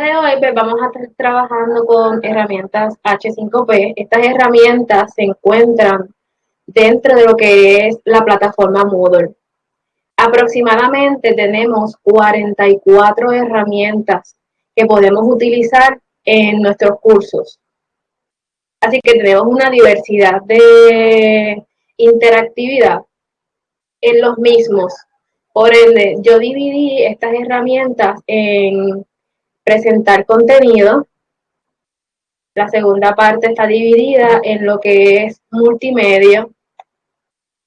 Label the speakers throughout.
Speaker 1: de hoy pues, vamos a estar trabajando con herramientas H5P. Estas herramientas se encuentran dentro de lo que es la plataforma Moodle. Aproximadamente tenemos 44 herramientas que podemos utilizar en nuestros cursos. Así que tenemos una diversidad de interactividad en los mismos. Por ende, yo dividí estas herramientas en presentar contenido. La segunda parte está dividida en lo que es multimedia.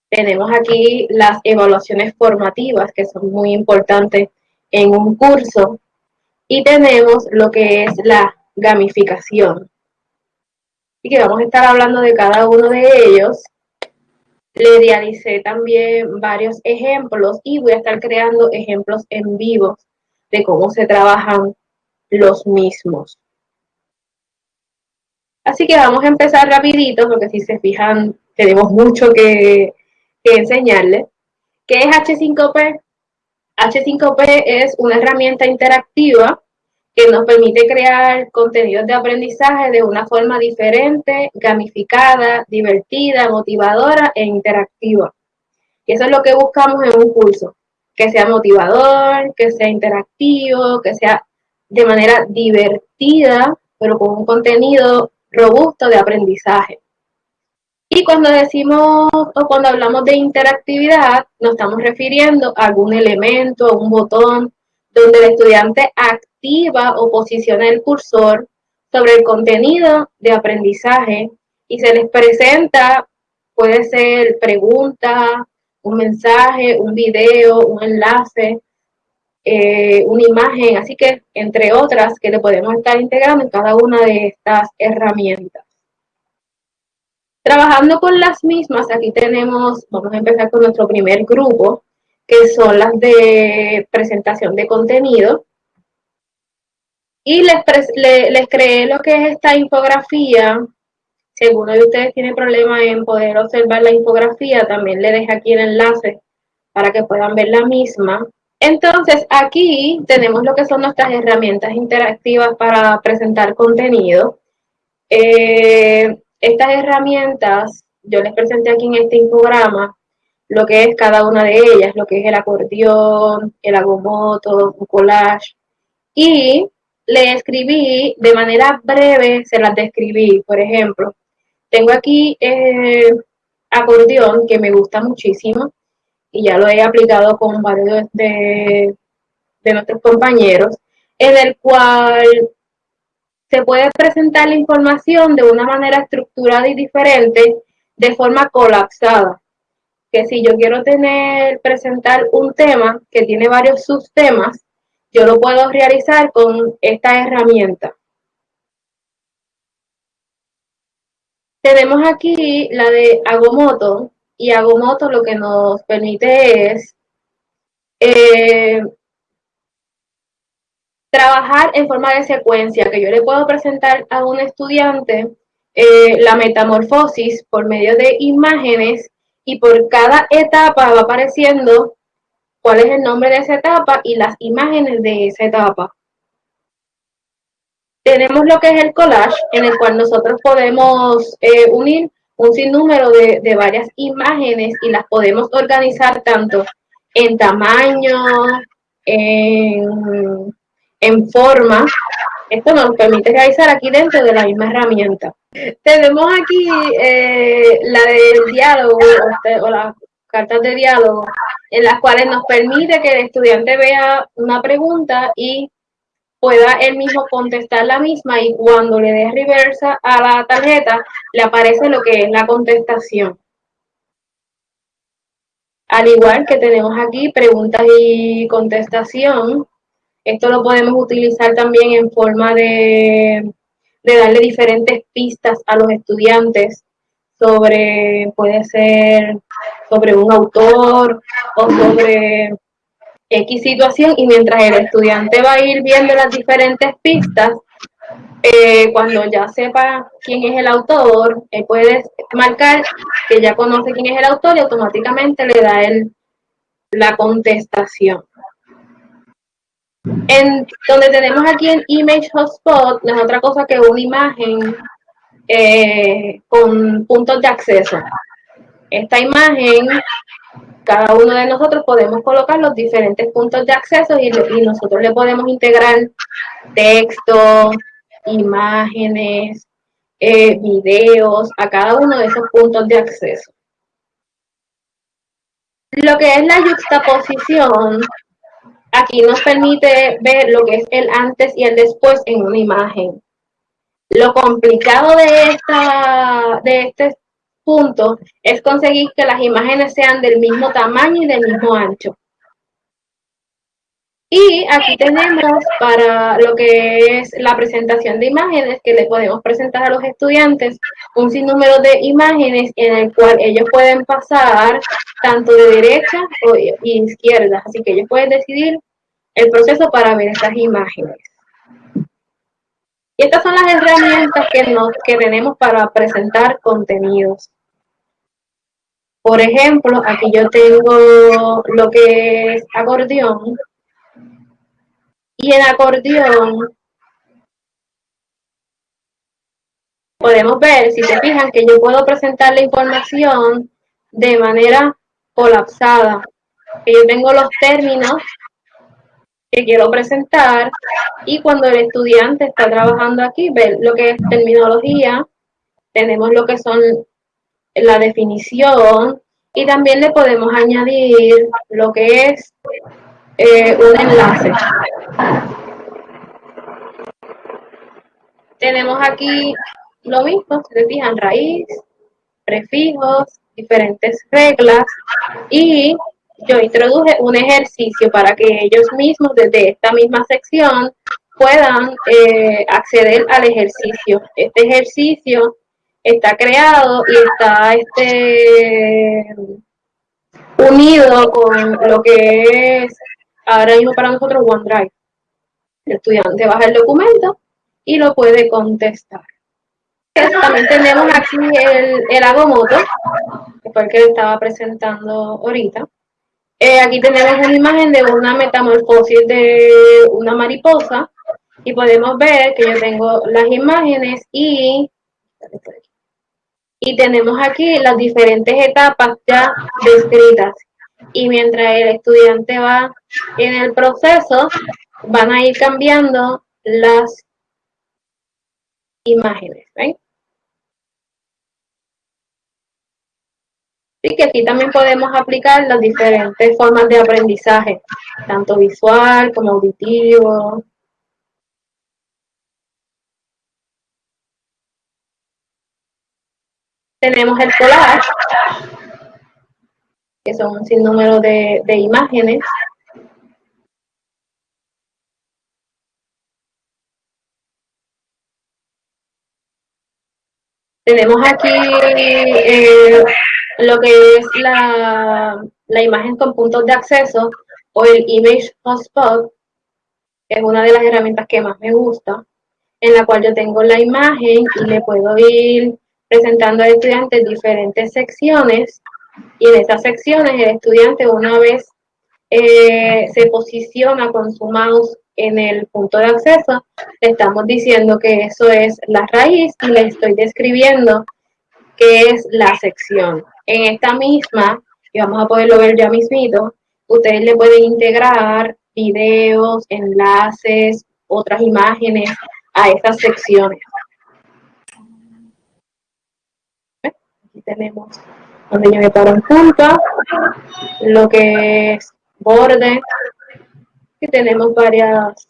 Speaker 1: Tenemos aquí las evaluaciones formativas, que son muy importantes en un curso. Y tenemos lo que es la gamificación. Y que vamos a estar hablando de cada uno de ellos. Le realicé también varios ejemplos y voy a estar creando ejemplos en vivo de cómo se trabajan los mismos. Así que vamos a empezar rapidito, porque si se fijan, tenemos mucho que, que enseñarles. ¿Qué es H5P? H5P es una herramienta interactiva que nos permite crear contenidos de aprendizaje de una forma diferente, gamificada, divertida, motivadora e interactiva. Y eso es lo que buscamos en un curso, que sea motivador, que sea interactivo, que sea de manera divertida, pero con un contenido robusto de aprendizaje. Y cuando decimos o cuando hablamos de interactividad, nos estamos refiriendo a algún elemento, a un botón, donde el estudiante activa o posiciona el cursor sobre el contenido de aprendizaje y se les presenta, puede ser pregunta, un mensaje, un video, un enlace, eh, una imagen, así que entre otras que le podemos estar integrando en cada una de estas herramientas. Trabajando con las mismas, aquí tenemos, vamos a empezar con nuestro primer grupo, que son las de presentación de contenido. Y les, les creé lo que es esta infografía. Si alguno de ustedes tiene problema en poder observar la infografía, también le dejo aquí el enlace para que puedan ver la misma. Entonces, aquí tenemos lo que son nuestras herramientas interactivas para presentar contenido. Eh, estas herramientas, yo les presenté aquí en este infograma lo que es cada una de ellas, lo que es el acordeón, el agomoto, un collage. Y le escribí de manera breve, se las describí. Por ejemplo, tengo aquí eh, acordeón que me gusta muchísimo y ya lo he aplicado con varios de, nuestros compañeros, en el cual se puede presentar la información de una manera estructurada y diferente, de forma colapsada. Que si yo quiero tener, presentar un tema que tiene varios subtemas, yo lo puedo realizar con esta herramienta. Tenemos aquí la de Agomoto, y Agomoto lo que nos permite es eh, trabajar en forma de secuencia, que yo le puedo presentar a un estudiante eh, la metamorfosis por medio de imágenes y por cada etapa va apareciendo cuál es el nombre de esa etapa y las imágenes de esa etapa. Tenemos lo que es el collage, en el cual nosotros podemos eh, unir un sinnúmero de, de varias imágenes y las podemos organizar tanto en tamaño, en, en forma. Esto nos permite realizar aquí dentro de la misma herramienta. Tenemos aquí eh, la del diálogo este, o las cartas de diálogo, en las cuales nos permite que el estudiante vea una pregunta y pueda él mismo contestar la misma y cuando le dé reversa a la tarjeta le aparece lo que es la contestación. Al igual que tenemos aquí preguntas y contestación, esto lo podemos utilizar también en forma de, de darle diferentes pistas a los estudiantes sobre, puede ser sobre un autor o sobre X situación y mientras el estudiante va a ir viendo las diferentes pistas, eh, cuando ya sepa quién es el autor, él puede marcar que ya conoce quién es el autor y automáticamente le da el, la contestación. En donde tenemos aquí en Image Hotspot, no es otra cosa que una imagen eh, con puntos de acceso. Esta imagen, cada uno de nosotros podemos colocar los diferentes puntos de acceso y, nosotros le podemos integrar texto, imágenes, eh, videos a cada uno de esos puntos de acceso. Lo que es la juxtaposición, aquí nos permite ver lo que es el antes y el después en una imagen. Lo complicado de, esta, de este punto es conseguir que las imágenes sean del mismo tamaño y del mismo ancho. Y aquí tenemos para lo que es la presentación de imágenes que le podemos presentar a los estudiantes un sinnúmero de imágenes en el cual ellos pueden pasar tanto de derecha o izquierda. Así que ellos pueden decidir el proceso para ver estas imágenes. Y estas son las herramientas que, nos, que tenemos para presentar contenidos. Por ejemplo, aquí yo tengo lo que es acordeón, y en acordeón podemos ver, si se fijan, que yo puedo presentar la información de manera colapsada. Yo tengo los términos que quiero presentar y cuando el estudiante está trabajando aquí, ve lo que es terminología, tenemos lo que son la definición y también le podemos añadir lo que es eh, un enlace. Tenemos aquí lo mismo, se fijan, raíz, prefijos, diferentes reglas y yo introduje un ejercicio para que ellos mismos desde esta misma sección puedan eh, acceder al ejercicio. Este ejercicio está creado y está este, unido con lo que es ahora mismo para nosotros OneDrive. El estudiante baja el documento y lo puede contestar. También tenemos aquí el, el agomoto, que fue el que estaba presentando ahorita. Eh, aquí tenemos una imagen de una metamorfosis de una mariposa y podemos ver que yo tengo las imágenes y, y tenemos aquí las diferentes etapas ya descritas y mientras el estudiante va en el proceso, van a ir cambiando las imágenes. ¿ven? Así que aquí también podemos aplicar las diferentes formas de aprendizaje, tanto visual como auditivo. Tenemos el collage, que son un sinnúmero de, de imágenes. Tenemos aquí eh, lo que es la, la, imagen con puntos de acceso o el Image Hotspot, que es una de las herramientas que más me gusta, en la cual yo tengo la imagen y le puedo ir presentando al estudiante diferentes secciones y en esas secciones el estudiante una vez eh, se posiciona con su mouse en el punto de acceso, le estamos diciendo que eso es la raíz y le estoy describiendo qué es la sección. En esta misma, y vamos a poderlo ver ya mismito, ustedes le pueden integrar videos, enlaces, otras imágenes a estas secciones. Aquí tenemos donde yo me paro en punta, lo que es borde, y tenemos varias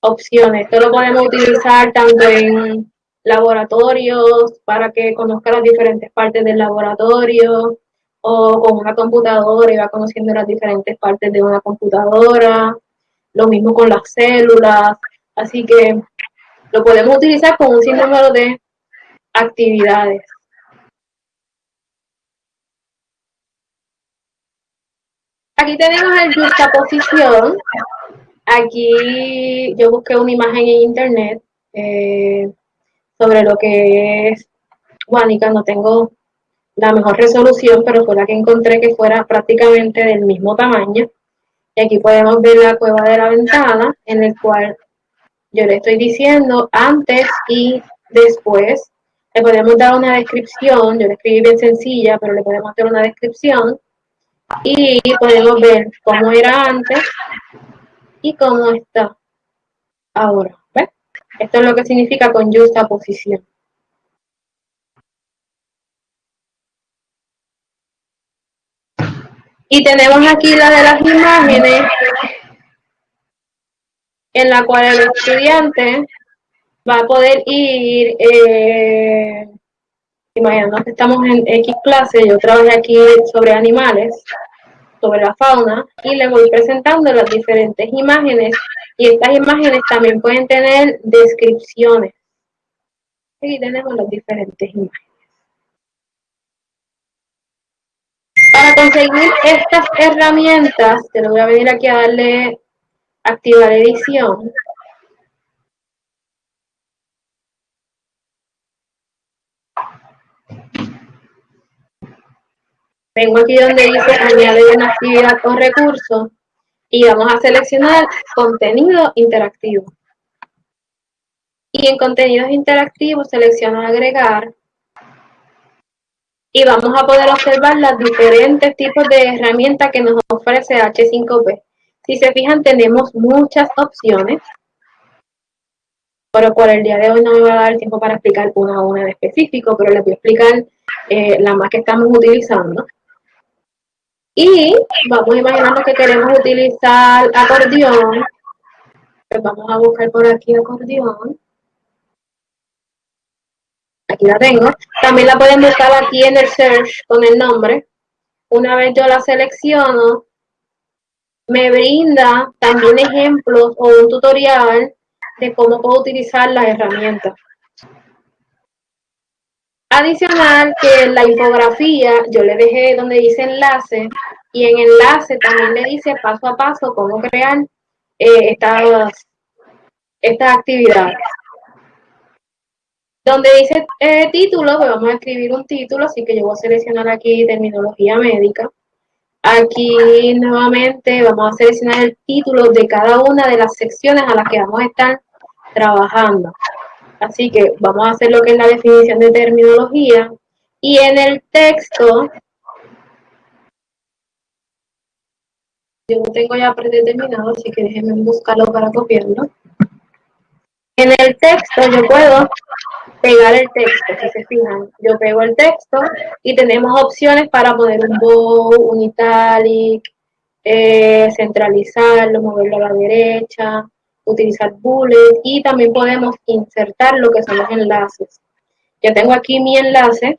Speaker 1: opciones. Esto lo podemos utilizar tanto en laboratorios para que conozca las diferentes partes del laboratorio o con una computadora y va conociendo las diferentes partes de una computadora. Lo mismo con las células. Así que lo podemos utilizar con un sinnúmero de actividades. Aquí tenemos el juxtaposición. Aquí yo busqué una imagen en internet eh, sobre lo que es Guanica. No tengo la mejor resolución, pero fue la que encontré que fuera prácticamente del mismo tamaño. Y aquí podemos ver la cueva de la ventana, en el cual yo le estoy diciendo antes y después. Le podemos dar una descripción, yo le escribí bien sencilla, pero le podemos dar una descripción. Y podemos ver cómo era antes y cómo está ahora. Esto es lo que significa con justa posición. Y tenemos aquí la de las imágenes, en la cual el estudiante va a poder ir, eh, imaginando que estamos en X clase, yo trabajé aquí sobre animales, sobre la fauna, y le voy presentando las diferentes imágenes, y estas imágenes también pueden tener descripciones. Aquí tenemos las diferentes imágenes. Para conseguir estas herramientas, te lo voy a venir aquí a darle activar edición. Vengo aquí donde dice añadir una actividad con recurso y vamos a seleccionar contenido interactivo. Y en contenidos interactivos selecciono agregar y vamos a poder observar los diferentes tipos de herramientas que nos ofrece H5P. Si se fijan, tenemos muchas opciones, pero por el día de hoy no me va a dar tiempo para explicar una a una en específico, pero les voy a explicar eh, la más que estamos utilizando. Y vamos a imaginarnos que queremos utilizar acordeón. Pues vamos a buscar por aquí acordeón. Aquí la tengo. También la pueden buscar aquí en el search con el nombre. Una vez yo la selecciono, me brinda también ejemplos o un tutorial de cómo puedo utilizar la herramienta. Adicional que la infografía yo le dejé donde dice enlace y en enlace también le dice paso a paso cómo crear eh, estas, estas actividades. Donde dice eh, título, pues vamos a escribir un título, así que yo voy a seleccionar aquí terminología médica. Aquí nuevamente vamos a seleccionar el título de cada una de las secciones a las que vamos a estar trabajando. Así que vamos a hacer lo que es la definición de terminología. Y en el texto, yo lo tengo ya predeterminado, así que déjenme buscarlo para copiarlo. En el texto yo puedo pegar el texto, si se fijan. Yo pego el texto y tenemos opciones para poner un bow, un italic, eh, centralizarlo, moverlo a la derecha, utilizar bullets y también podemos insertar lo que son los enlaces. Yo tengo aquí mi enlace.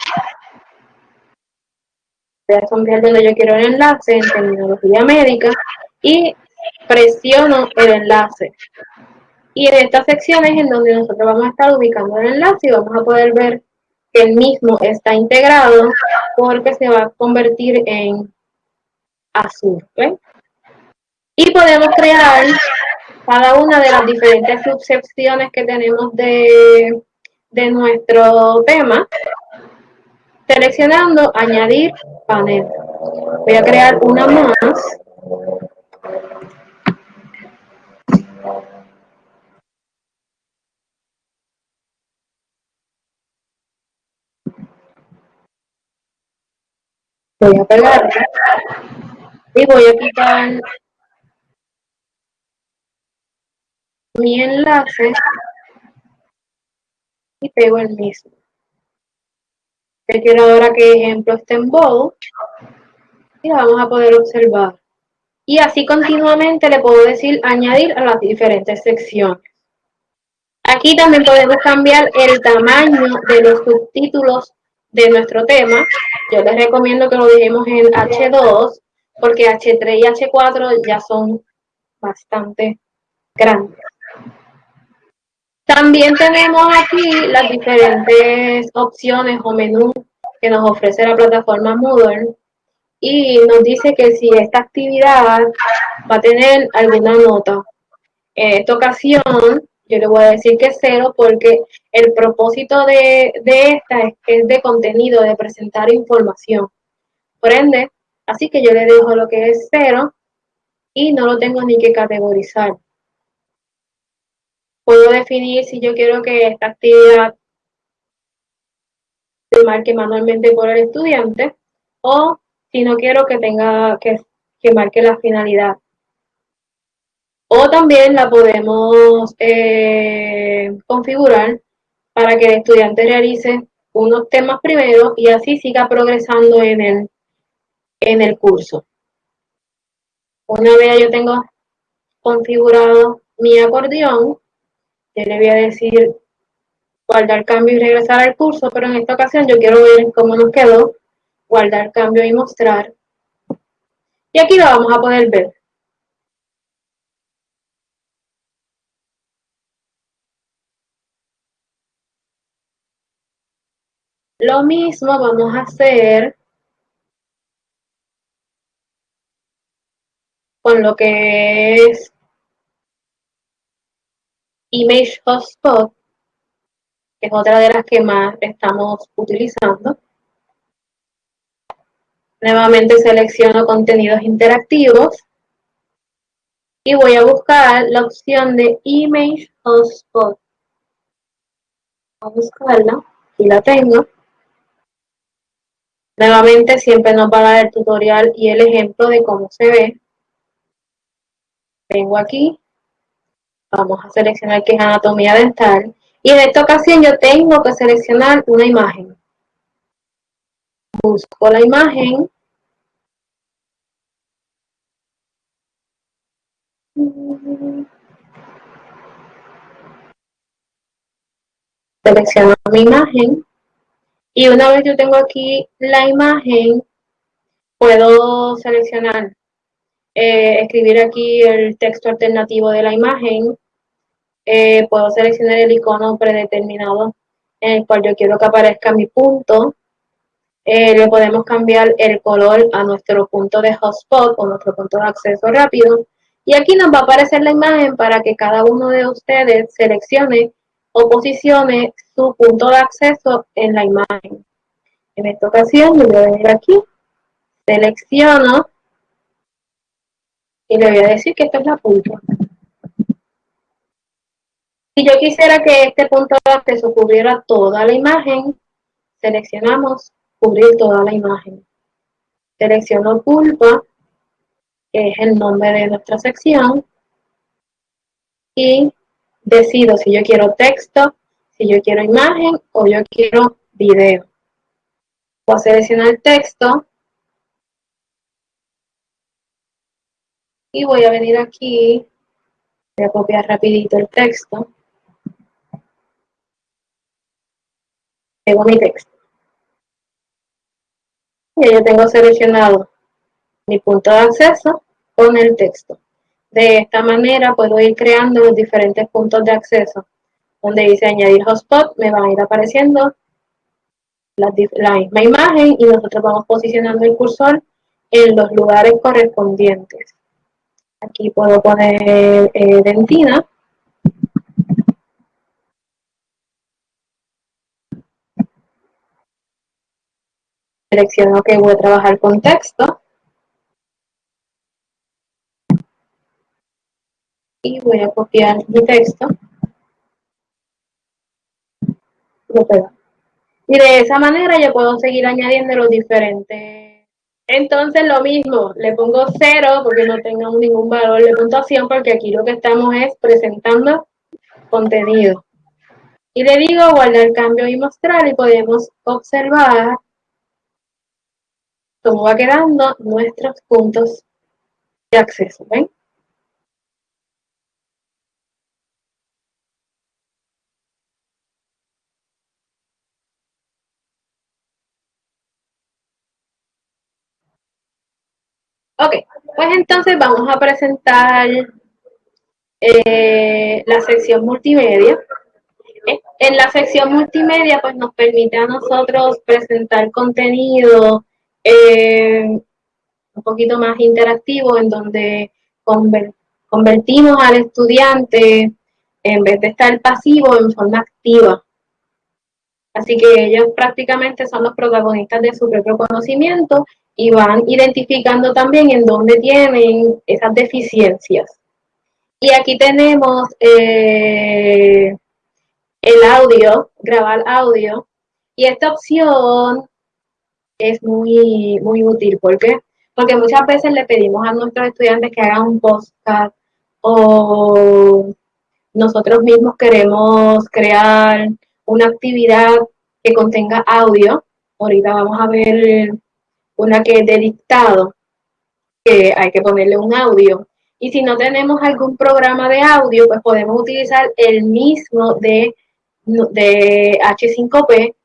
Speaker 1: Voy a sombrear donde yo quiero el enlace en terminología médica y presiono el enlace. Y en estas secciones en donde nosotros vamos a estar ubicando el enlace y vamos a poder ver que el mismo está integrado porque se va a convertir en azul. Y podemos crear cada una de las diferentes subsecciones que tenemos de, de nuestro tema, seleccionando añadir panel. Voy a crear una más. Voy a pegar. Y voy a quitar mi enlace y pego el mismo. Yo quiero ahora que ejemplo esté en bold y lo vamos a poder observar. Y así continuamente le puedo decir añadir a las diferentes secciones. Aquí también podemos cambiar el tamaño de los subtítulos de nuestro tema. Yo les recomiendo que lo dejemos en H2 porque H3 y H4 ya son bastante grandes. También tenemos aquí las diferentes opciones o menús que nos ofrece la plataforma Moodle y nos dice que si esta actividad va a tener alguna nota. En esta ocasión yo le voy a decir que cero porque el propósito de, esta es, es de contenido, de presentar información. Por ende, así que yo le dejo lo que es cero y no lo tengo ni que categorizar. Puedo definir si yo quiero que esta actividad se marque manualmente por el estudiante o si no quiero que tenga que, que marque la finalidad. O también la podemos eh, configurar para que el estudiante realice unos temas primero y así siga progresando en el, en el curso. Una vez yo tengo configurado mi acordeón, yo le voy a decir guardar cambio y regresar al curso, pero en esta ocasión yo quiero ver cómo nos quedó, guardar cambio y mostrar. Y aquí lo vamos a poder ver. Lo mismo vamos a hacer con lo que es Image Hotspot, que es otra de las que más estamos utilizando. Nuevamente selecciono contenidos interactivos y voy a buscar la opción de Image Hotspot. Voy a buscarla, aquí la tengo. Nuevamente siempre nos va a dar el tutorial y el ejemplo de cómo se ve. Vengo aquí, vamos a seleccionar que es anatomía dental y en esta ocasión yo tengo que seleccionar una imagen. Busco la imagen. Selecciono mi imagen. Y una vez yo tengo aquí la imagen, puedo seleccionar, eh, escribir aquí el texto alternativo de la imagen, eh, puedo seleccionar el icono predeterminado en el cual yo quiero que aparezca mi punto, eh, le podemos cambiar el color a nuestro punto de hotspot o nuestro punto de acceso rápido, y aquí nos va a aparecer la imagen para que cada uno de ustedes seleccione o posicione su punto de acceso en la imagen. En esta ocasión yo voy a venir aquí, selecciono y le voy a decir que esta es la punta. Si yo quisiera que este punto de acceso cubriera toda la imagen, seleccionamos cubrir toda la imagen. Selecciono pulpa, que es el nombre de nuestra sección, y decido si yo quiero texto, si yo quiero imagen o yo quiero video. Voy a seleccionar el texto y voy a venir aquí, voy a copiar rapidito el texto. Tengo mi texto. Y yo tengo seleccionado mi punto de acceso con el texto. De esta manera puedo ir creando los diferentes puntos de acceso. Donde dice añadir hotspot, me van a ir apareciendo la, misma imagen y nosotros vamos posicionando el cursor en los lugares correspondientes. Aquí puedo poner eh, dentina. Selecciono que voy a trabajar con texto. y voy a copiar mi texto. Y de esa manera yo puedo seguir añadiendo los diferentes. Entonces lo mismo, le pongo cero porque no tengo ningún valor de puntuación porque aquí lo que estamos es presentando contenido. Y le digo guardar cambio y mostrar y podemos observar cómo va quedando nuestros puntos de acceso. ¿Ven? Ok, pues entonces vamos a presentar eh, la sección multimedia. Eh, en la sección multimedia pues nos permite a nosotros presentar contenido eh, un poquito más interactivo en donde convertimos al estudiante en vez de estar pasivo en forma activa. Así que ellos prácticamente son los protagonistas de su propio conocimiento y van identificando también en dónde tienen esas deficiencias. Y aquí tenemos eh, el audio, grabar audio, y esta opción es muy, muy útil. ¿Por qué? Porque muchas veces le pedimos a nuestros estudiantes que hagan un podcast o nosotros mismos queremos crear una actividad que contenga audio. Ahorita vamos a ver una que es de dictado, que hay que ponerle un audio. Y si no tenemos algún programa de audio, pues podemos utilizar el mismo de, de H5P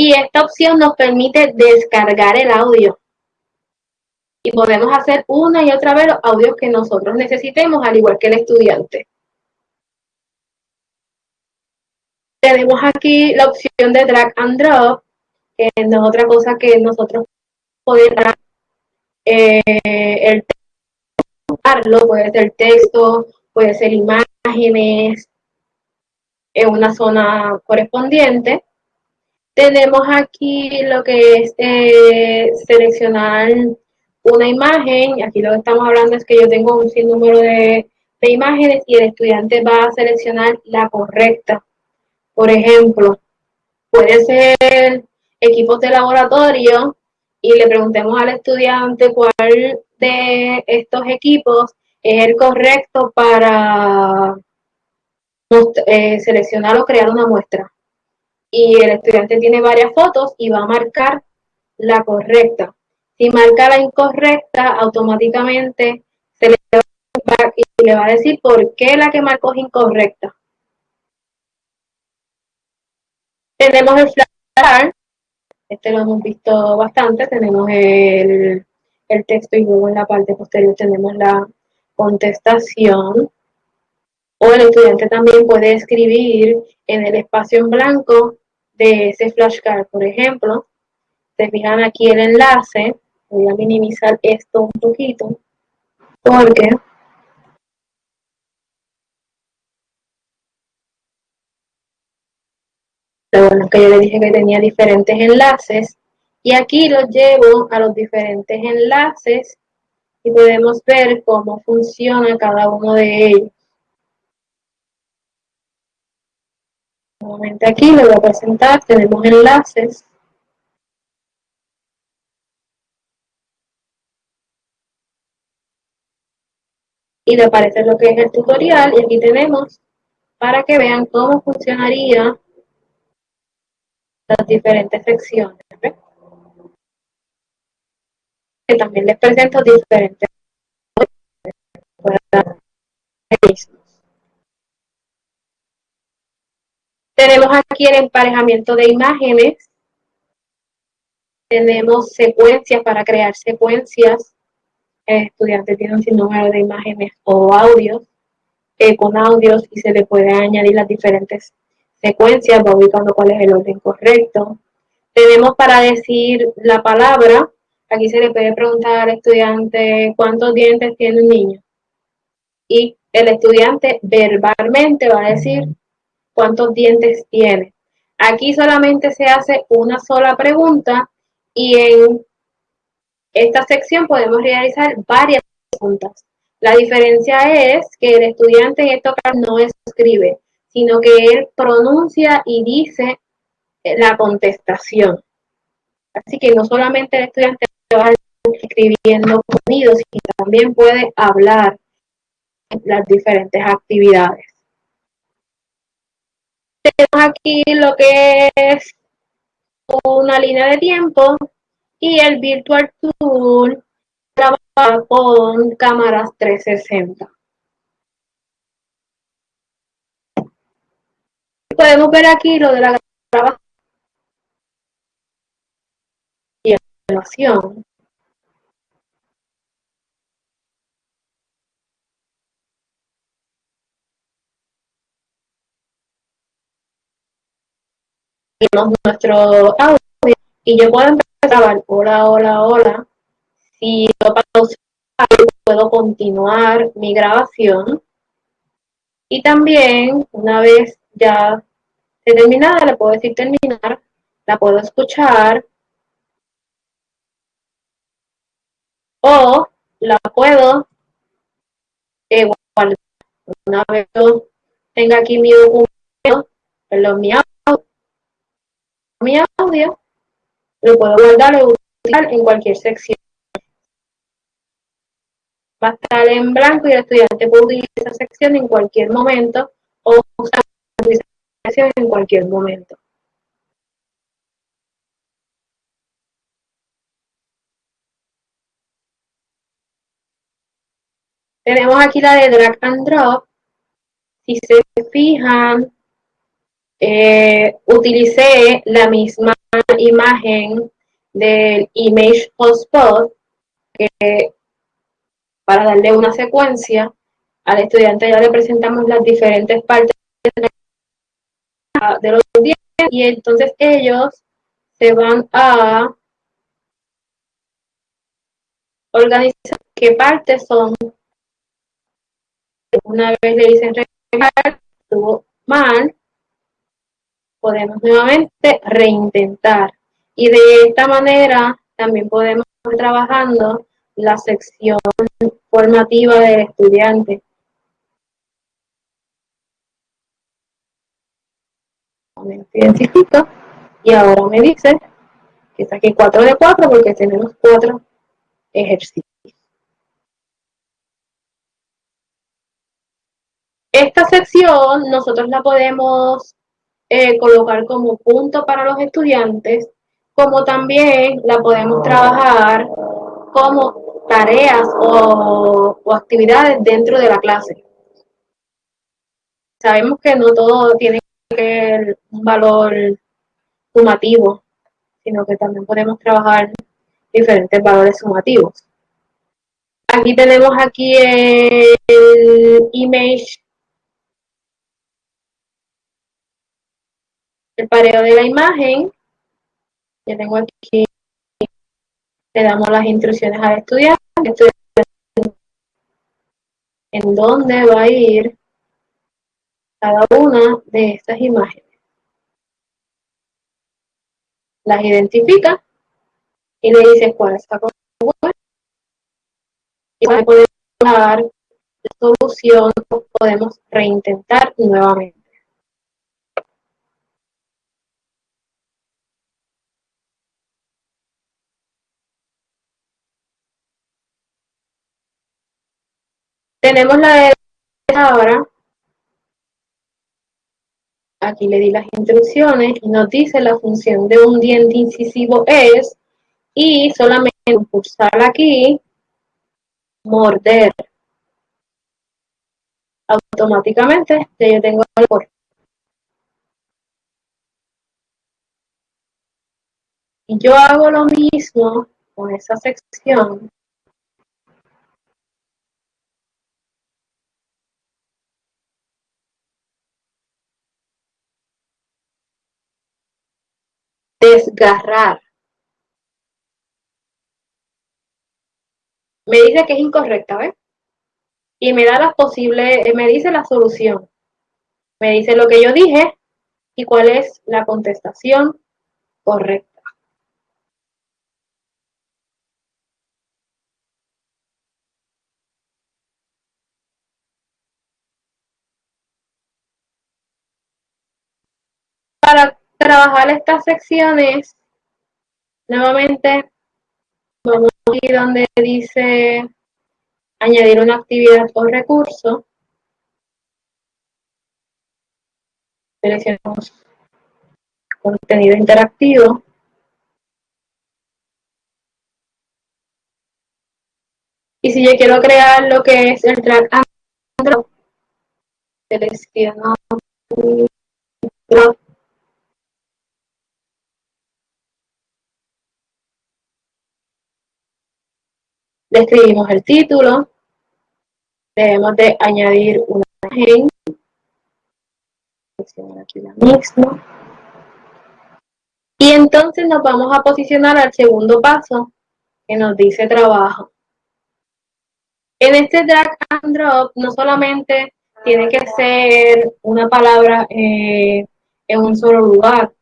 Speaker 1: y esta opción nos permite descargar el audio. Y podemos hacer una y otra vez los audios que nosotros necesitemos, al igual que el estudiante. Tenemos aquí la opción de drag and drop, que no es otra cosa que nosotros podemos eh, el puede ser texto, puede ser imágenes en una zona correspondiente. Tenemos aquí lo que es eh, seleccionar una imagen. Aquí lo que estamos hablando es que yo tengo un sinnúmero de, de imágenes y el estudiante va a seleccionar la correcta. Por ejemplo, puede ser equipos de laboratorio y le preguntemos al estudiante cuál de estos equipos es el correcto para eh, seleccionar o crear una muestra y el estudiante tiene varias fotos y va a marcar la correcta. Si marca la incorrecta, automáticamente se le va y le va a decir por qué la que marcó es incorrecta. Tenemos el flash, este lo hemos visto bastante, tenemos el, el texto y luego en la parte posterior tenemos la contestación. O el estudiante también puede escribir en el espacio en blanco de ese flashcard, por ejemplo. Se fijan aquí el enlace. Voy a minimizar esto un poquito. Porque bueno que yo le dije que tenía diferentes enlaces. Y aquí los llevo a los diferentes enlaces y podemos ver cómo funciona cada uno de ellos. Nuevamente aquí le voy a presentar, tenemos enlaces. Y le aparece lo que es el tutorial y aquí tenemos para que vean cómo funcionaría las diferentes secciones. Que también les presento diferentes Tenemos aquí el emparejamiento de imágenes. Tenemos secuencias para crear secuencias. El estudiante tiene un sinnúmero de imágenes o audios. Con audios y se le puede añadir las diferentes secuencias, va ubicando cuál es el orden correcto. Tenemos para decir la palabra, aquí se le puede preguntar al estudiante cuántos dientes tiene un niño. Y el estudiante verbalmente va a decir cuántos dientes tiene. Aquí solamente se hace una sola pregunta y en esta sección podemos realizar varias preguntas. La diferencia es que el estudiante en esta no escribe, sino que él pronuncia y dice la contestación. Así que no solamente el estudiante va escribiendo sonidos, sino también puede hablar las diferentes actividades tenemos aquí lo que es una línea de tiempo y el Virtual Tool trabaja con cámaras 360. Podemos ver aquí lo de la grabación nuestro audio y yo puedo empezar a grabar hola, hola, hola. Si lo pauso, puedo continuar mi grabación. Y también, una vez ya terminada, le puedo decir terminar, la puedo escuchar. o la puedo. Una vez yo tenga aquí mi documento, perdón, mi audio, mi audio, lo puedo guardar o utilizar en cualquier sección. Va a estar en blanco y el estudiante puede utilizar esa sección en cualquier momento o usar esa sección en cualquier momento. Tenemos aquí la de drag and drop. Si se fijan, eh, utilicé la misma imagen del image hotspot para darle una secuencia. Al estudiante ya le presentamos las diferentes partes de los dientes y entonces ellos se van a organizar qué partes son una vez le dicen estuvo mal, podemos nuevamente reintentar. Y de esta manera también podemos ir trabajando la sección formativa del estudiante. identifico y ahora me dice que saqué 4 de 4 porque tenemos 4 ejercicios. Esta sección nosotros la podemos eh, colocar como punto para los estudiantes, como también la podemos trabajar como tareas o, actividades dentro de la clase. Sabemos que no todo tiene que un valor sumativo, sino que también podemos trabajar diferentes valores sumativos. Aquí tenemos aquí el image el pareo de la imagen. Ya tengo aquí, le damos las instrucciones al estudiante, en dónde va a ir cada una de estas imágenes. Las identifica y le dice cuál está correcta y podemos dar la solución, podemos reintentar nuevamente. Tenemos la de ahora. Aquí le di las instrucciones y nos dice la función de un diente incisivo es y solamente pulsar aquí, morder. Automáticamente ya yo tengo el corte. Y yo hago lo mismo con esa sección desgarrar. Me dice que es incorrecta, ¿ves? Y me da las posibles, eh, me dice la solución. Me dice lo que yo dije y cuál es la contestación correcta. Para trabajar estas secciones, nuevamente vamos aquí donde dice añadir una actividad o recurso. Seleccionamos contenido interactivo. Y si yo quiero crear lo que es el track and selecciono le escribimos el título, debemos de añadir una imagen, aquí la misma, y entonces nos vamos a posicionar al segundo paso que nos dice trabajo. En este drag and drop no solamente tiene que ser una palabra eh, en un solo lugar,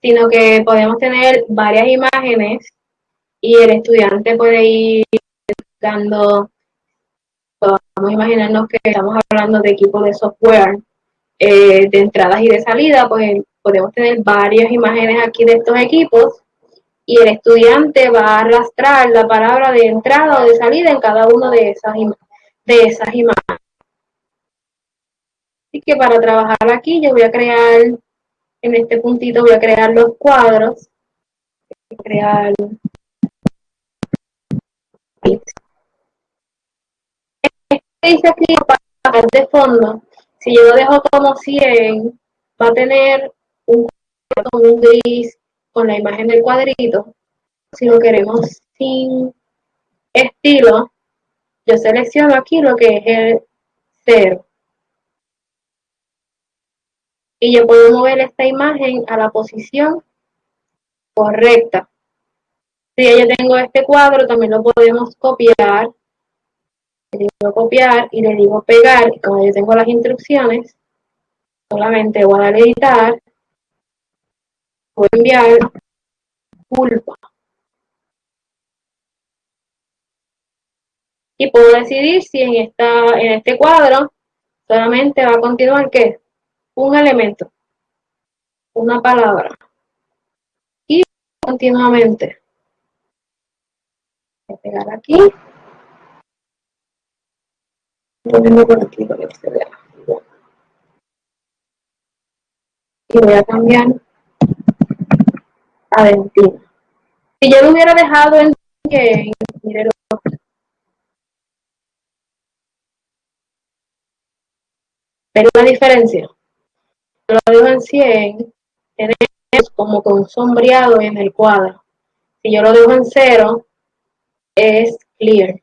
Speaker 1: sino que podemos tener varias imágenes y el estudiante puede ir verificando, vamos imaginarnos que estamos hablando de equipos de software, eh, de entradas y de salida, pues podemos tener varias imágenes aquí de estos equipos y el estudiante va a arrastrar la palabra de entrada o de salida en cada una de esas, de esas imágenes. Así que para trabajar aquí yo voy a crear, en este puntito voy a crear los cuadros, voy a crear dice aquí para de fondo, si yo lo dejo como 100, va a tener un, un gris con la imagen del cuadrito. Si lo queremos sin estilo, yo selecciono aquí lo que es el 0. Y yo puedo mover esta imagen a la posición correcta. Si yo tengo este cuadro, también lo podemos copiar. Le digo copiar y le digo pegar. Y como yo tengo las instrucciones, solamente voy a dar editar voy enviar culpa. Y puedo decidir si en, esta, en este cuadro solamente va a continuar ¿qué? un elemento, una palabra. Y continuamente. Voy a pegar aquí. Y voy a cambiar Aventina. Si yo lo hubiera dejado en que ¿Ven la diferencia? Lo dejo en 100, tenemos como con sombreado en el cuadro. Si yo lo dejo en 0, es clear.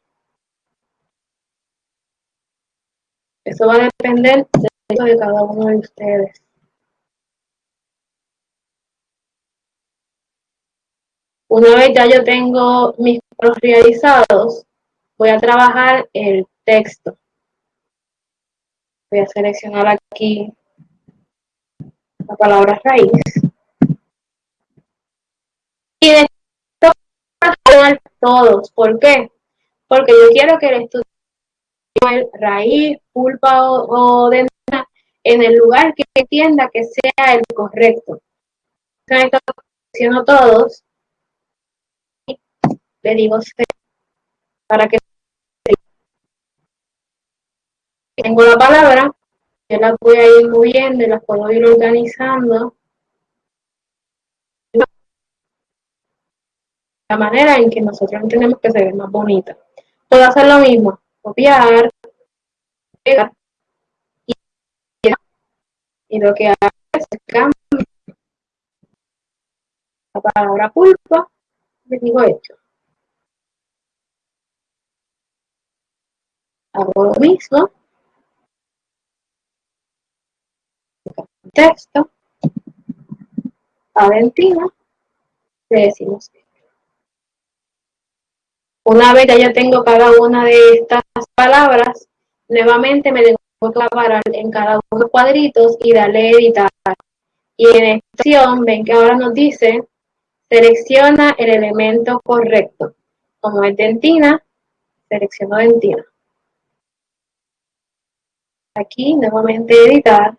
Speaker 1: Eso va a depender de cada uno de ustedes. Una vez ya yo tengo mis cuadros realizados, voy a trabajar el texto. Voy a seleccionar aquí la palabra raíz. Y de esto todos. ¿Por qué? Porque yo quiero que el estudiante raíz, pulpa o, o en el lugar que entienda que sea el correcto. Selecciono todos le digo para que tengo la palabra, yo la voy a ir moviendo y las puedo ir organizando la manera en que nosotros entendemos que se ve más bonita. Puedo hacer lo mismo, copiar, pegar y, lo que hago es cambiar la palabra pulpa, le digo hecho. hago lo mismo, texto, Valentina, le decimos Una vez que ya tengo cada una de estas palabras, nuevamente me tengo que parar en cada uno de los cuadritos y darle editar. Y en esta opción, ven que ahora nos dice, selecciona el elemento correcto. Como es dentina, selecciono dentina aquí nuevamente editar,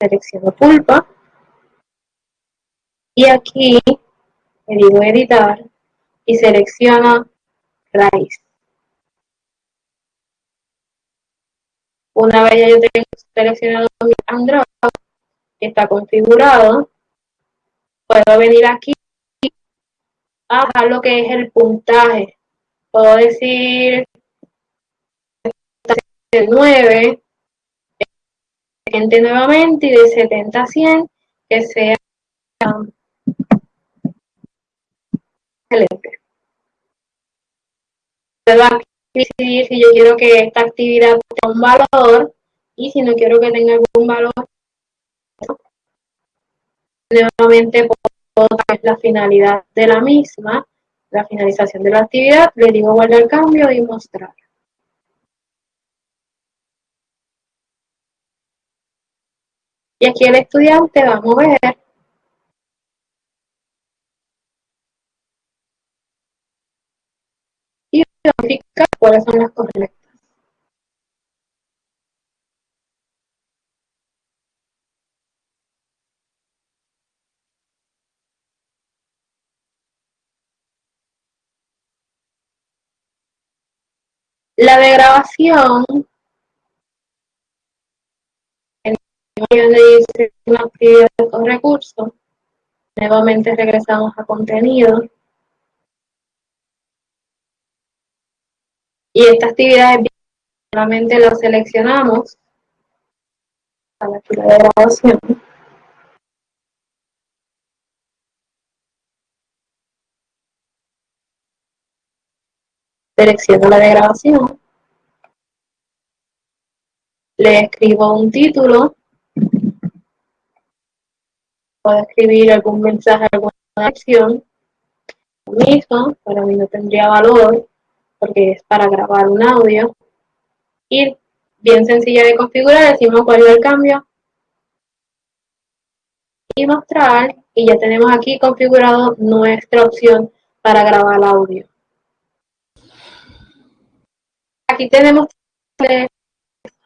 Speaker 1: selecciono pulpa y aquí le digo editar y selecciono raíz. Una vez ya yo tengo seleccionado mi Android, que está configurado, puedo venir aquí a bajar lo que es el puntaje. Puedo decir 9, nuevamente y de 70 a 100 que sea excelente. Puedo decidir si yo quiero que esta actividad tenga un valor y si no quiero que tenga algún valor, nuevamente puedo ver la finalidad de la misma, la finalización de la actividad, le digo guardar cambio y mostrar. Y aquí el estudiante va a mover cuáles son las correctas. La de grabación, en donde dice una actividad con recursos, nuevamente regresamos a contenido. Y esta actividad solamente la seleccionamos a la fila de grabación. Selecciono la de grabación. Le escribo un título. Puedo escribir algún mensaje, alguna acción. Mismo, para mí no tendría valor porque es para grabar un audio. Y bien sencilla de configurar, decimos cuál es el cambio. Y mostrar, y ya tenemos aquí configurado nuestra opción para grabar audio. Aquí tenemos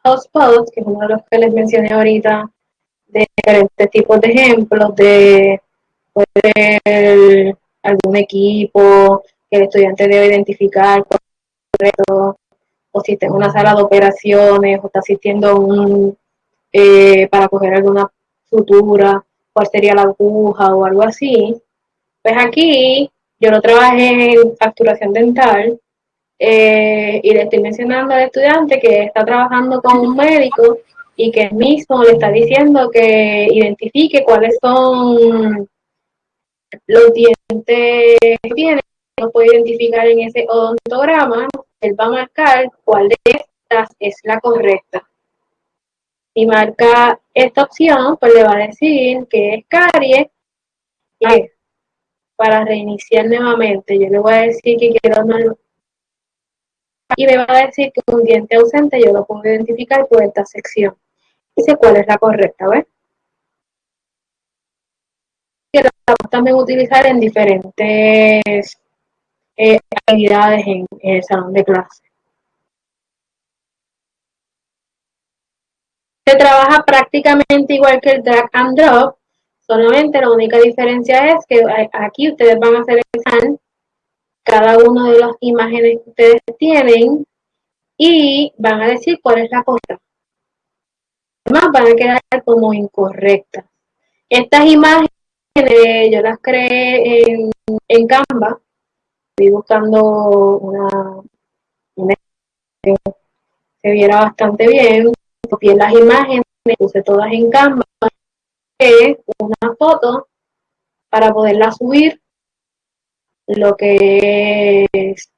Speaker 1: hotspots, que es uno de los que les mencioné ahorita, de diferentes tipos de ejemplos, de algún equipo que el estudiante debe identificar o si está en una sala de operaciones, o está asistiendo un, eh, para coger alguna sutura, cuál sería la aguja o algo así. Pues aquí yo no trabajé en facturación dental eh, y le estoy mencionando al estudiante que está trabajando con un médico y que el mismo le está diciendo que identifique cuáles son los dientes que tiene, no puede identificar en ese odontograma, él va a marcar cuál de estas es la correcta. Si marca esta opción, pues le va a decir que es caries y para reiniciar nuevamente, yo le voy a decir que quiero y me va a decir que un diente ausente yo lo puedo identificar por esta sección. Dice cuál es la correcta, ¿ves? Que la podemos también utilizar en diferentes eh, actividades en, el salón de clase. Se trabaja prácticamente igual que el drag and drop, solamente la única diferencia es que aquí ustedes van a seleccionar cada una de las imágenes que ustedes tienen y van a decir cuál es la correcta. Además van a quedar como incorrectas. Estas imágenes yo las creé en, en Canva. Estoy buscando una, que se viera bastante bien. Copié las imágenes, puse todas en Canva. Una foto para poderla subir lo que es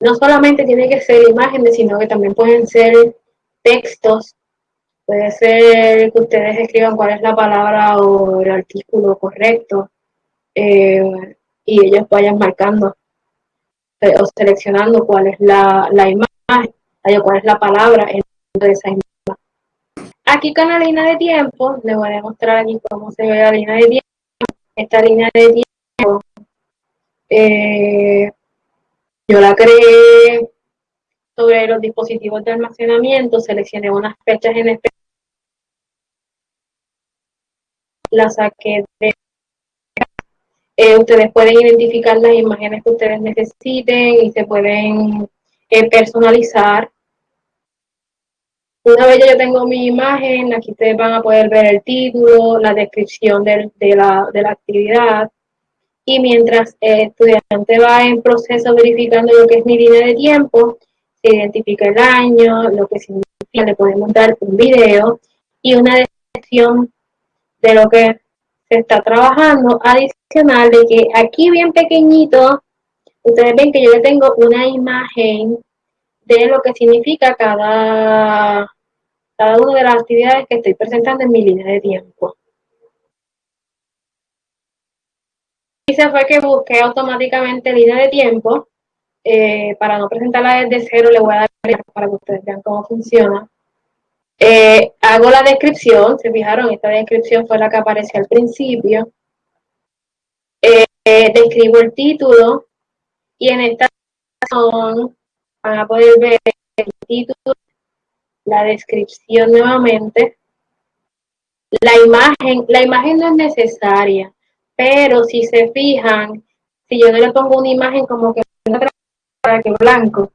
Speaker 1: no solamente tiene que ser imágenes, sino que también pueden ser textos. Puede ser que ustedes escriban cuál es la palabra o el artículo correcto eh, y ellos vayan marcando eh, o seleccionando cuál es la, la imagen cuál es la palabra de esa imagen. Aquí con la línea de tiempo, les voy a demostrar aquí cómo se ve la línea de tiempo. Esta línea de tiempo, eh, yo la creé sobre los dispositivos de almacenamiento, seleccioné unas fechas en específico, la saqué de eh, ustedes pueden identificar las imágenes que ustedes necesiten y se pueden eh, personalizar una vez yo tengo mi imagen, aquí ustedes van a poder ver el título, la descripción de, la, actividad. Y mientras el estudiante va en proceso verificando lo que es mi línea de tiempo, se identifica el año, lo que significa, le podemos dar un video y una descripción de lo que se está trabajando, adicional de que aquí bien pequeñito, ustedes ven que yo le tengo una imagen de lo que significa cada cada una de las actividades que estoy presentando en mi línea de tiempo. Se fue que busqué automáticamente línea de tiempo. Eh, para no presentarla desde cero, le voy a dar para que ustedes vean cómo funciona. Eh, hago la descripción, se fijaron, esta descripción fue la que apareció al principio. Eh, describo el título y en esta van a poder ver el título, la descripción nuevamente. La imagen, la imagen no es necesaria, pero si se fijan, si yo no le pongo una imagen como que para que blanco,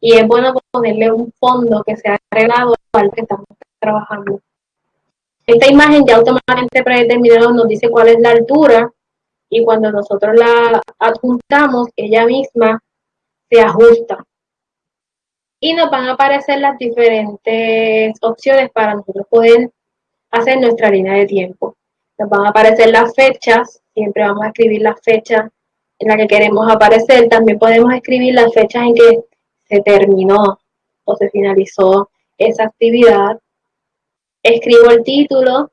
Speaker 1: y es bueno ponerle un fondo que sea arreglado al que estamos trabajando. Esta imagen ya automáticamente predeterminado nos dice cuál es la altura y cuando nosotros la adjuntamos, ella misma se ajusta. Y nos van a aparecer las diferentes opciones para nosotros poder hacer nuestra línea de tiempo. Nos van a aparecer las fechas, siempre vamos a escribir las fechas en la que queremos aparecer. También podemos escribir las fechas en que se terminó o se finalizó esa actividad. Escribo el título,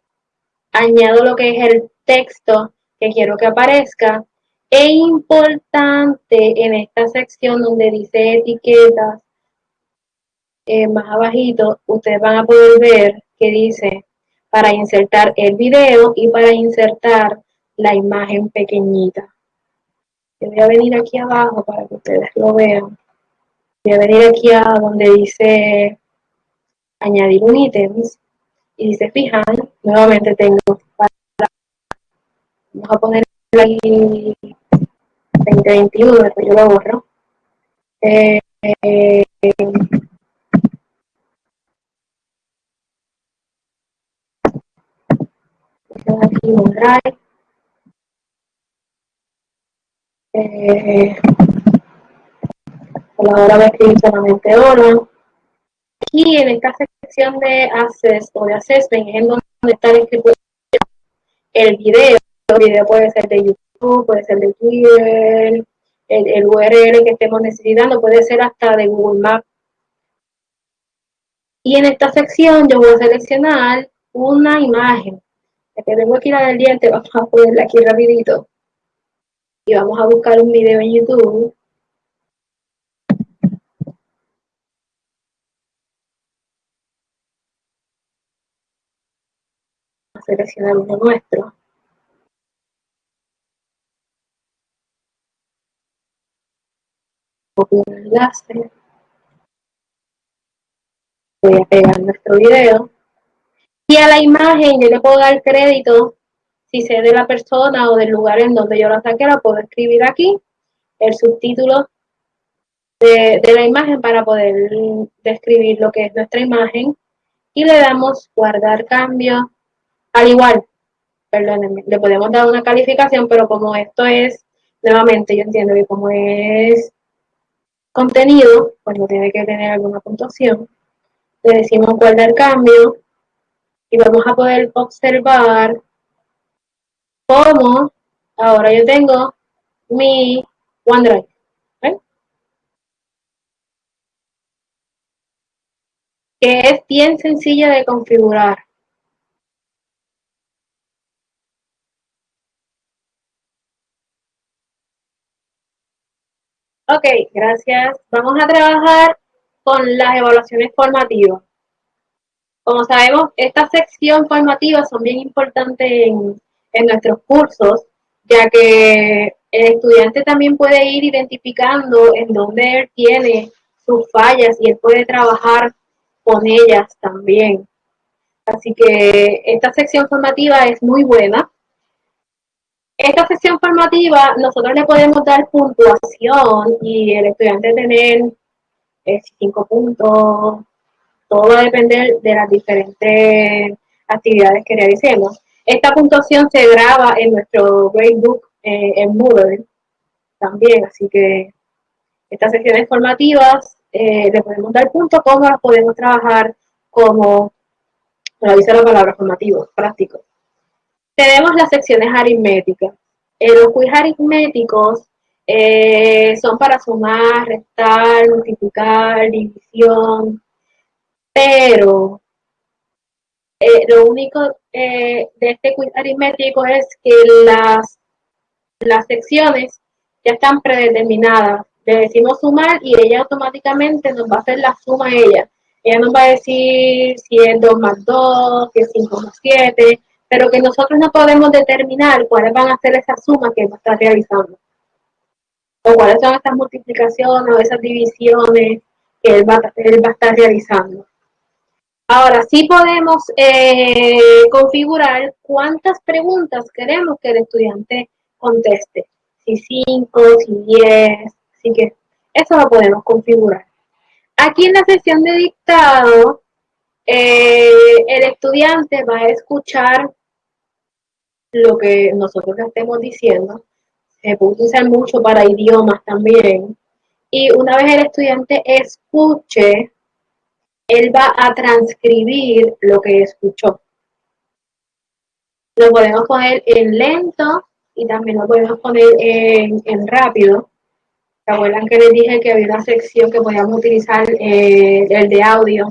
Speaker 1: añado lo que es el texto que quiero que aparezca. E importante en esta sección donde dice etiquetas, eh, más abajito, ustedes van a poder ver que dice para insertar el video y para insertar la imagen pequeñita. Yo voy a venir aquí abajo para que ustedes lo vean. Voy a venir aquí a donde dice añadir un ítem y se fijan, nuevamente tengo vamos a poner ahí 2021, después yo lo borro. Eh, eh, aquí un drive. Eh, voy a escribir solamente hola. Aquí en esta sección de Access o de Assessment es en donde está el, el video. El video puede ser de YouTube, puede ser de Twitter, el, URL que estemos necesitando, puede ser hasta de Google Maps. Y en esta sección yo voy a seleccionar una imagen. Que tengo aquí la del diente, vamos a ponerla aquí rapidito. Y vamos a buscar un video en YouTube. seleccionar uno nuestro. Copio el enlace. Voy a pegar nuestro video. Y a la imagen yo le puedo dar crédito si sé de la persona o del lugar en donde yo la saqué, la puedo escribir aquí, el subtítulo de, de la imagen para poder describir lo que es nuestra imagen. Y le damos guardar cambio al igual, perdónenme, le podemos dar una calificación, pero como esto es, nuevamente yo entiendo que como es contenido, pues no tiene que tener alguna puntuación. Le decimos guardar cambio y vamos a poder observar cómo ahora yo tengo mi OneDrive. Que es bien sencilla de configurar. Ok, gracias. Vamos a trabajar con las evaluaciones formativas. Como sabemos, estas secciones formativas son bien importantes en, en nuestros cursos, ya que el estudiante también puede ir identificando en dónde él tiene sus fallas y él puede trabajar con ellas también. Así que esta sección formativa es muy buena esta sesión formativa nosotros le podemos dar puntuación y el estudiante tener eh, cinco puntos, todo va a depender de las diferentes actividades que realicemos. Esta puntuación se graba en nuestro gradebook eh, en Moodle también, así que estas sesiones formativas eh, le podemos dar puntos, las podemos trabajar como, lo dice la palabra, formativo, práctico. Tenemos las secciones aritméticas. Eh, los quiz aritméticos eh, son para sumar, restar, multiplicar, división, pero eh, lo único de este quiz aritmético es que las, las secciones ya están predeterminadas. Le decimos sumar y ella automáticamente nos va a hacer la suma a ella. Ella nos va a decir si es 2 más 2, si es 5 más 7, pero que nosotros no podemos determinar cuáles van a ser esas sumas que va a estar realizando. O cuáles son esas multiplicaciones o esas divisiones que va, él va a estar realizando. Ahora sí podemos eh, configurar cuántas preguntas queremos que el estudiante conteste. Si 5, si 10, así que eso lo podemos configurar. Aquí en la sesión de dictado, eh, el estudiante va a escuchar lo que nosotros le estemos diciendo. Se puede usar mucho para idiomas también. Y una vez el estudiante escuche, él va a transcribir lo que escuchó. Lo podemos poner en lento y también lo podemos poner en, rápido. ¿Se acuerdan que les dije que había una sección que podíamos utilizar eh, el de audio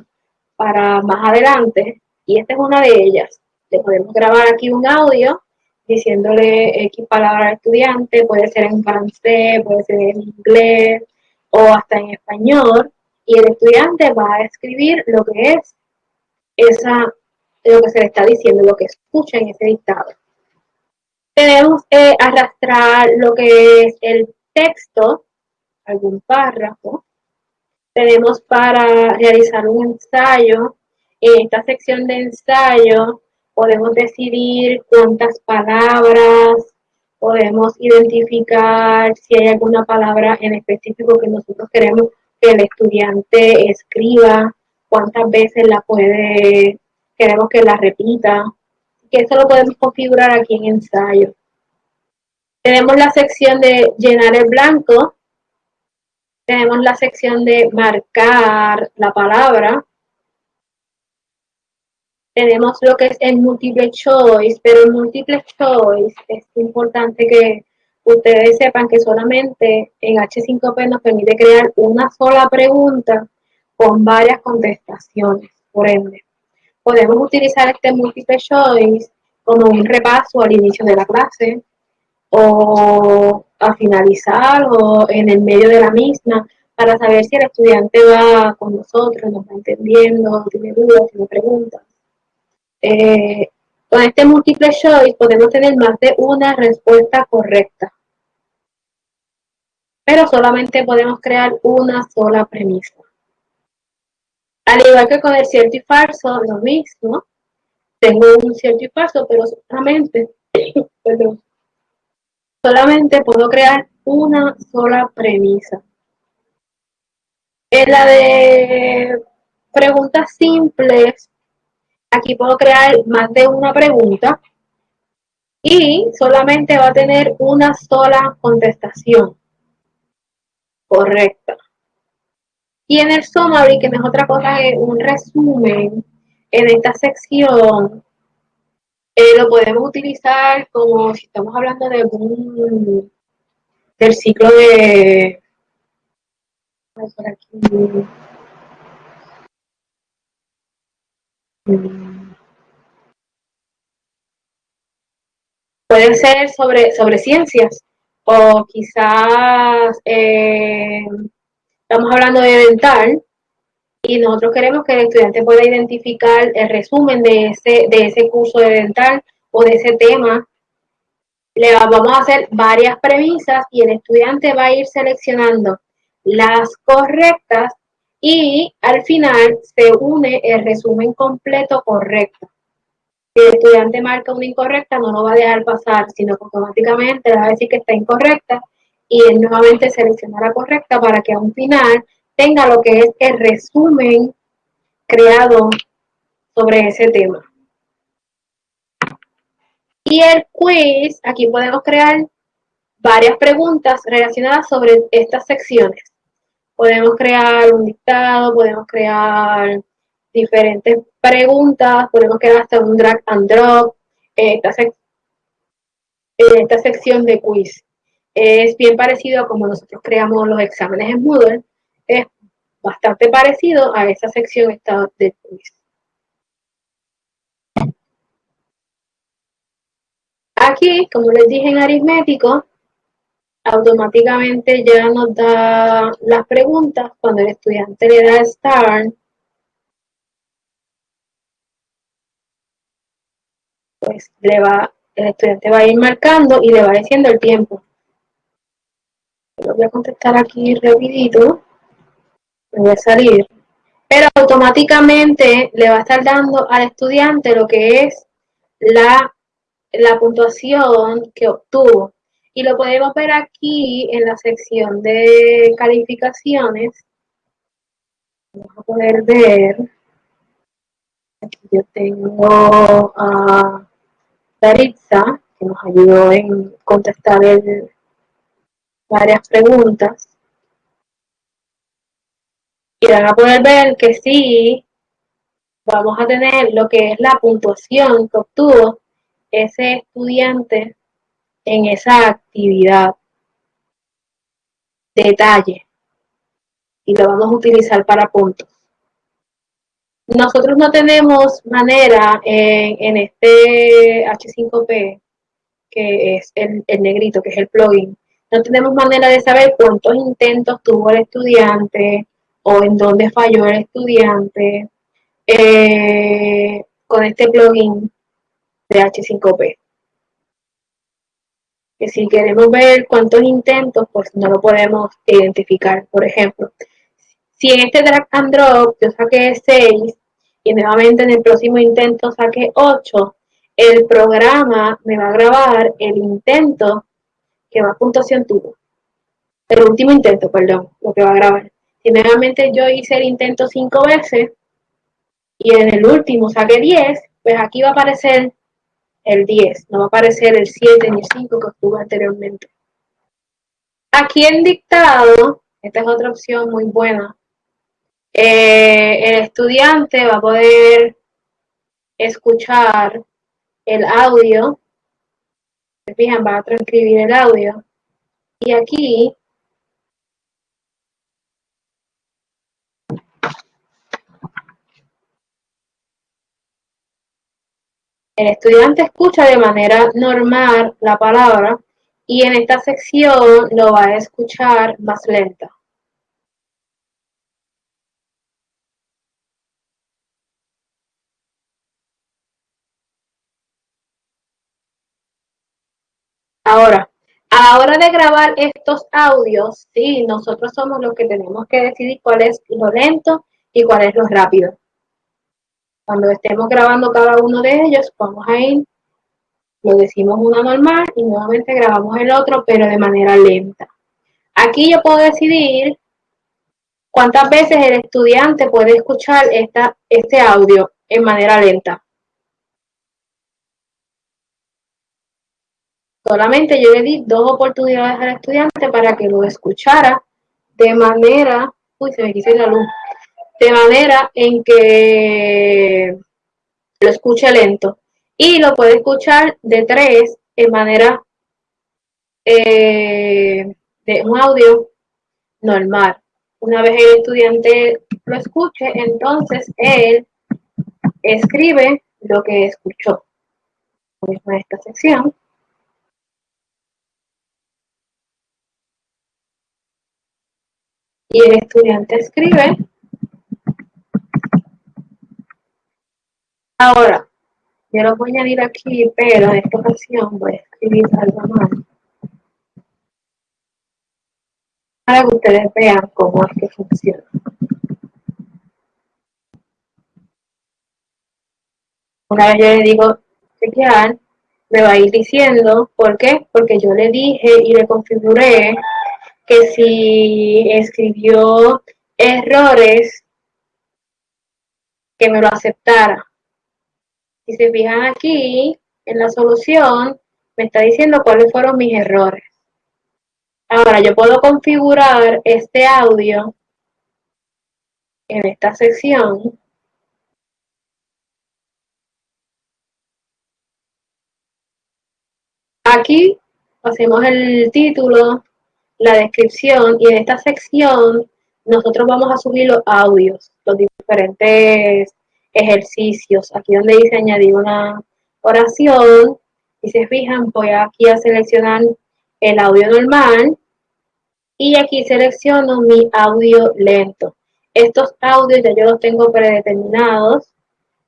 Speaker 1: para más adelante? Y esta es una de ellas. Le podemos grabar aquí un audio diciéndole X palabra al estudiante, puede ser en francés, puede ser en inglés o hasta en español y el estudiante va a escribir lo que es esa, lo que se le está diciendo, lo que escucha en ese dictado. Tenemos que arrastrar lo que es el texto, algún párrafo. Tenemos para realizar un ensayo. En esta sección de ensayo podemos decidir cuántas palabras, podemos identificar si hay alguna palabra en específico que nosotros queremos que el estudiante escriba, cuántas veces la puede, queremos que la repita, que eso lo podemos configurar aquí en ensayo. Tenemos la sección de llenar el blanco, tenemos la sección de marcar la palabra, tenemos lo que es el multiple choice, pero el multiple choice es importante que ustedes sepan que solamente en H5P nos permite crear una sola pregunta con varias contestaciones. Por ende, podemos utilizar este multiple choice como un repaso al inicio de la clase o a finalizar o en el medio de la misma para saber si el estudiante va con nosotros, nos va entendiendo, tiene dudas, tiene preguntas. Eh, con este multiple choice podemos tener más de una respuesta correcta. Pero solamente podemos crear una sola premisa. Al igual que con el cierto y falso, lo mismo. Tengo un cierto y falso, pero solamente, perdón, solamente puedo crear una sola premisa. En la de preguntas simples, aquí puedo crear más de una pregunta y solamente va a tener una sola contestación correcta. Y en el summary, que no es otra cosa que un resumen, en esta sección eh, lo podemos utilizar como si estamos hablando de un del ciclo de Puede ser sobre, sobre ciencias o quizás eh, estamos hablando de dental y nosotros queremos que el estudiante pueda identificar el resumen de ese, de ese curso de dental o de ese tema. Le vamos a hacer varias premisas y el estudiante va a ir seleccionando las correctas y al final se une el resumen completo correcto. El estudiante marca una incorrecta, no lo va a dejar pasar, sino que automáticamente le va a decir que está incorrecta y él nuevamente selecciona la correcta para que a un final tenga lo que es el resumen creado sobre ese tema. Y el quiz, aquí podemos crear varias preguntas relacionadas sobre estas secciones. Podemos crear un dictado, podemos crear diferentes preguntas, podemos crear hasta un drag and drop en esta, en esta sección de quiz. Es bien parecido a como nosotros creamos los exámenes en Moodle, es bastante parecido a esa sección esta de quiz. Aquí, como les dije en aritmético, automáticamente ya nos da las preguntas cuando el estudiante le da Start pues le va, el estudiante va a ir marcando y le va diciendo el tiempo. Lo voy a contestar aquí rapidito. Me voy a salir. Pero automáticamente le va a estar dando al estudiante lo que es la, la puntuación que obtuvo. Y lo podemos ver aquí en la sección de calificaciones. Vamos a poder ver. Aquí yo tengo Que nos ayudó en contestar varias preguntas. Y van a poder ver que sí, vamos a tener lo que es la puntuación que obtuvo ese estudiante en esa actividad. Detalle. Y lo vamos a utilizar para puntos. Nosotros no tenemos manera en, este H5P, que es el, negrito, que es el plugin, no tenemos manera de saber cuántos intentos tuvo el estudiante o en dónde falló el estudiante eh, con este plugin de H5P que si queremos ver cuántos intentos, pues no lo podemos identificar. Por ejemplo, si en este drag and drop yo saqué 6 y nuevamente en el próximo intento saqué 8, el programa me va a grabar el intento que más puntuación tuvo. El último intento, perdón, lo que va a grabar. Si nuevamente yo hice el intento 5 veces y en el último saqué 10, pues aquí va a aparecer el 10, no va a aparecer el 7 ni el 5 que obtuvo anteriormente. Aquí en dictado, esta es otra opción muy buena, eh, el estudiante va a poder escuchar el audio, se fijan, va a transcribir el audio, y aquí El estudiante escucha de manera normal la palabra y en esta sección lo va a escuchar más lenta. Ahora, a la hora de grabar estos audios, sí, nosotros somos los que tenemos que decidir cuál es lo lento y cuál es lo rápido. Cuando estemos grabando cada uno de ellos, vamos a ir, lo decimos una normal y nuevamente grabamos el otro, pero de manera lenta. Aquí yo puedo decidir cuántas veces el estudiante puede escuchar esta, este audio en manera lenta. Solamente yo le di dos oportunidades al estudiante para que lo escuchara de manera, uy, se me quise la luz, de manera en que lo escuche lento y lo puede escuchar de tres en manera eh, de un audio normal. Una vez el estudiante lo escuche, entonces él escribe lo que escuchó. En esta sección. Y el estudiante escribe Ahora, yo lo voy a añadir aquí, pero en esta ocasión voy a escribir algo más. Para que ustedes vean cómo es que funciona. Una vez yo le digo chequear, me va a ir diciendo, ¿por qué? Porque yo le dije y le configuré que si escribió errores, que me lo aceptara. Si se fijan aquí, en la solución, me está diciendo cuáles fueron mis errores. Ahora, yo puedo configurar este audio en esta sección. Aquí hacemos el título, la descripción y en esta sección nosotros vamos a subir los audios, los diferentes ejercicios. Aquí donde dice añadir una oración, y se fijan, voy aquí a seleccionar el audio normal y aquí selecciono mi audio lento. Estos audios ya yo los tengo predeterminados,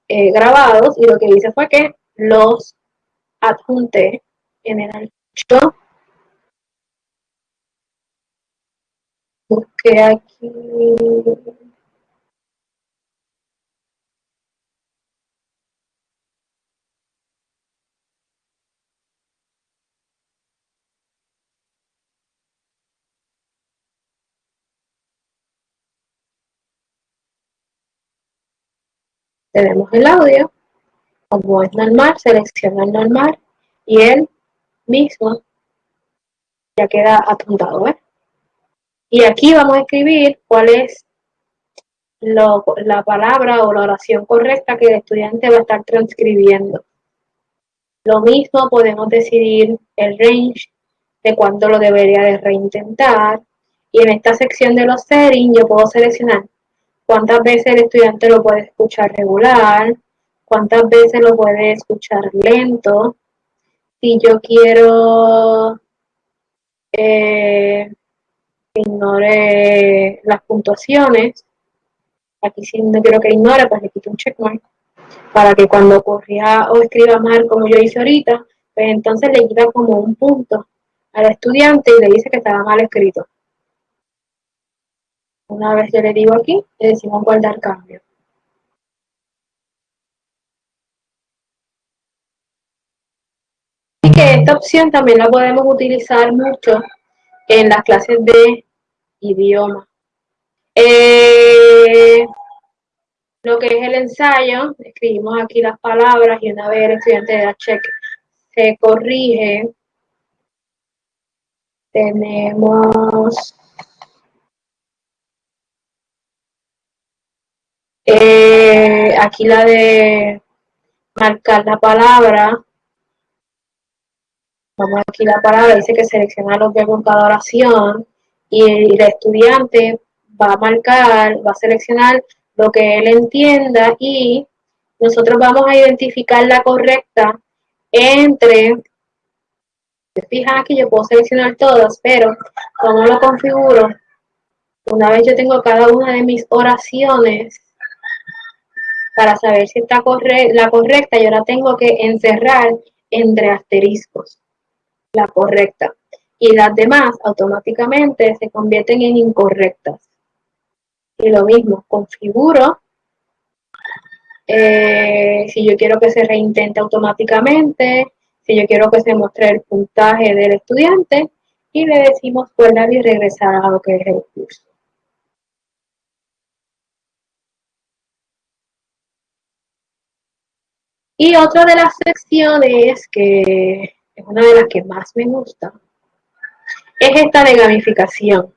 Speaker 1: eh, grabados, y lo que hice fue que los adjunté en el archivo. Busqué aquí tenemos el audio, como es normal, selecciona el normal y él mismo ya queda apuntado. Y aquí vamos a escribir cuál es la palabra o la oración correcta que el estudiante va a estar transcribiendo. Lo mismo podemos decidir el range de cuánto lo debería de reintentar. Y en esta sección de los settings yo puedo seleccionar cuántas veces el estudiante lo puede escuchar regular, cuántas veces lo puede escuchar lento. Si yo quiero eh, ignore las puntuaciones, aquí si no quiero que ignore, pues le quito un checkmark, para que cuando corría o escriba mal como yo hice ahorita, pues entonces le quita como un punto al estudiante y le dice que estaba mal escrito. Una vez yo le digo aquí, le decimos guardar cambio. Y que esta opción también la podemos utilizar mucho en las clases de idioma. Eh, lo que es el ensayo, escribimos aquí las palabras y una vez el estudiante da check, se corrige. Tenemos Eh, aquí la de marcar la palabra. Vamos aquí la palabra, dice que selecciona los verbos en cada oración y el, estudiante va a marcar, va a seleccionar lo que él entienda y nosotros vamos a identificar la correcta entre, se fijan aquí, yo puedo seleccionar todas, pero como lo configuro, una vez yo tengo cada una de mis oraciones, para saber si está la correcta, yo la tengo que encerrar entre asteriscos, la correcta. Y las demás automáticamente se convierten en incorrectas. Y lo mismo, configuro eh, si yo quiero que se reintente automáticamente, si yo quiero que se muestre el puntaje del estudiante y le decimos guardar y regresar a lo que es el curso. Y otra de las secciones, que es una de las que más me gusta, es esta de gamificación.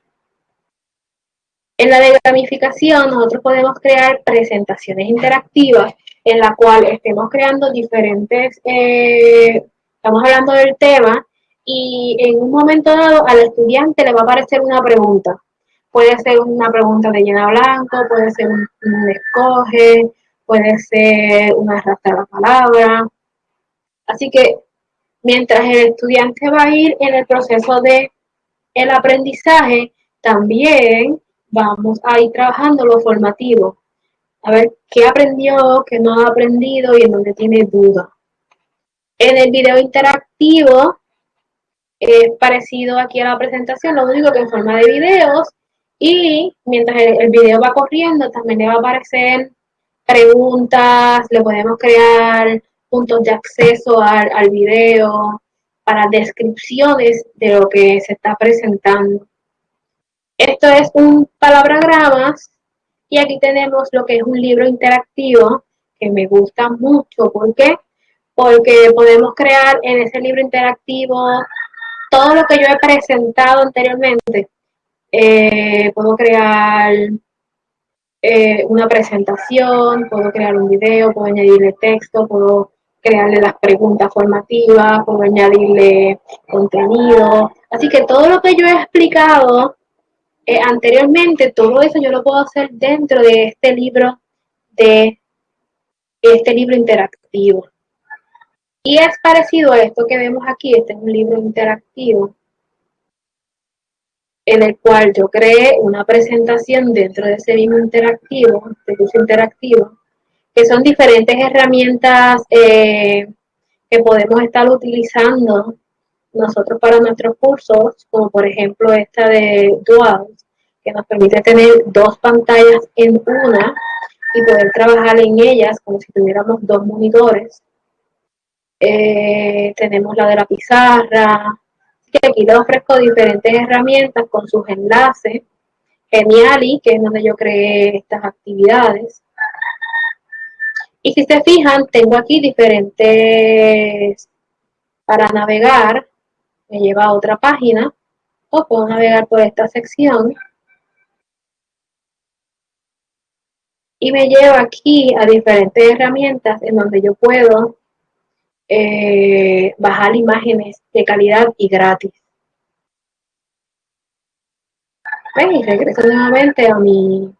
Speaker 1: En la de gamificación nosotros podemos crear presentaciones interactivas en la cual estemos creando diferentes, eh, estamos hablando del tema y en un momento dado al estudiante le va a aparecer una pregunta. Puede ser una pregunta de llena blanco, puede ser un, un escoge, puede ser una arrastra la palabra. Así que mientras el estudiante va a ir en el proceso de el aprendizaje, también vamos a ir trabajando lo formativo. A ver qué aprendió, qué no ha aprendido y en dónde tiene duda. En el video interactivo es parecido aquí a la presentación, lo único que en forma de videos y mientras el, el video va corriendo también le va a aparecer preguntas, le podemos crear puntos de acceso al, video para descripciones de lo que se está presentando. Esto es un palabragramas y aquí tenemos lo que es un libro interactivo que me gusta mucho. ¿Por qué? Porque podemos crear en ese libro interactivo todo lo que yo he presentado anteriormente. Eh, puedo crear eh, una presentación, puedo crear un video, puedo añadirle texto, puedo crearle las preguntas formativas, puedo añadirle contenido. Así que todo lo que yo he explicado eh, anteriormente, todo eso yo lo puedo hacer dentro de este libro de este libro interactivo. Y es parecido a esto que vemos aquí, este es un libro interactivo en el cual yo creé una presentación dentro de ese mismo interactivo, de curso interactivo, que son diferentes herramientas eh, que podemos estar utilizando nosotros para nuestros cursos, como por ejemplo esta de Dual, que nos permite tener dos pantallas en una y poder trabajar en ellas como si tuviéramos dos monitores. Eh, tenemos la de la pizarra, que aquí les ofrezco diferentes herramientas con sus enlaces. Geniali, que es donde yo creé estas actividades. Y si se fijan, tengo aquí diferentes para navegar. Me lleva a otra página o puedo navegar por esta sección. Y me lleva aquí a diferentes herramientas en donde yo puedo eh, bajar imágenes de calidad y gratis. Y regreso nuevamente a mi,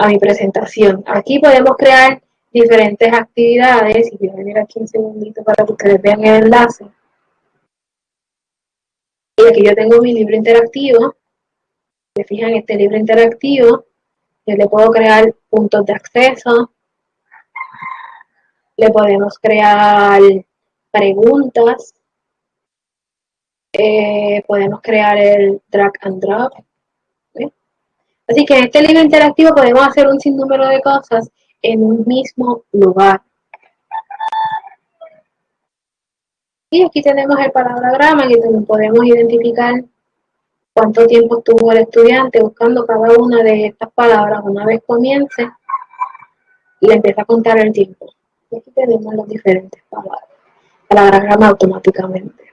Speaker 1: a mi presentación. Aquí podemos crear diferentes actividades y voy a venir aquí un segundito para que ustedes vean el enlace. Y aquí yo tengo mi libro interactivo. Se fijan, este libro interactivo, yo le puedo crear puntos de acceso, le podemos crear preguntas, eh, podemos crear el drag and drop. Así que en este libro interactivo podemos hacer un sinnúmero de cosas en un mismo lugar. Y aquí tenemos el palabrograma que también podemos identificar cuánto tiempo estuvo el estudiante buscando cada una de estas palabras. Una vez comience, le empieza a contar el tiempo. Y aquí tenemos las diferentes palabras, palabrograma automáticamente.